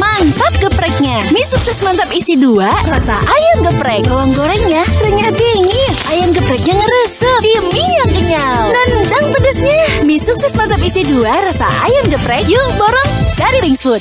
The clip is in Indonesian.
Mantap gepreknya. Mie sukses mantap isi dua, rasa ayam geprek. Bawang gorengnya renyah dingin. Ayam gepreknya ngeresep. Di mie yang kenyal. Nendang pedesnya. Mie sukses mantap isi dua, rasa ayam geprek. Yuk borong dari Wings Food.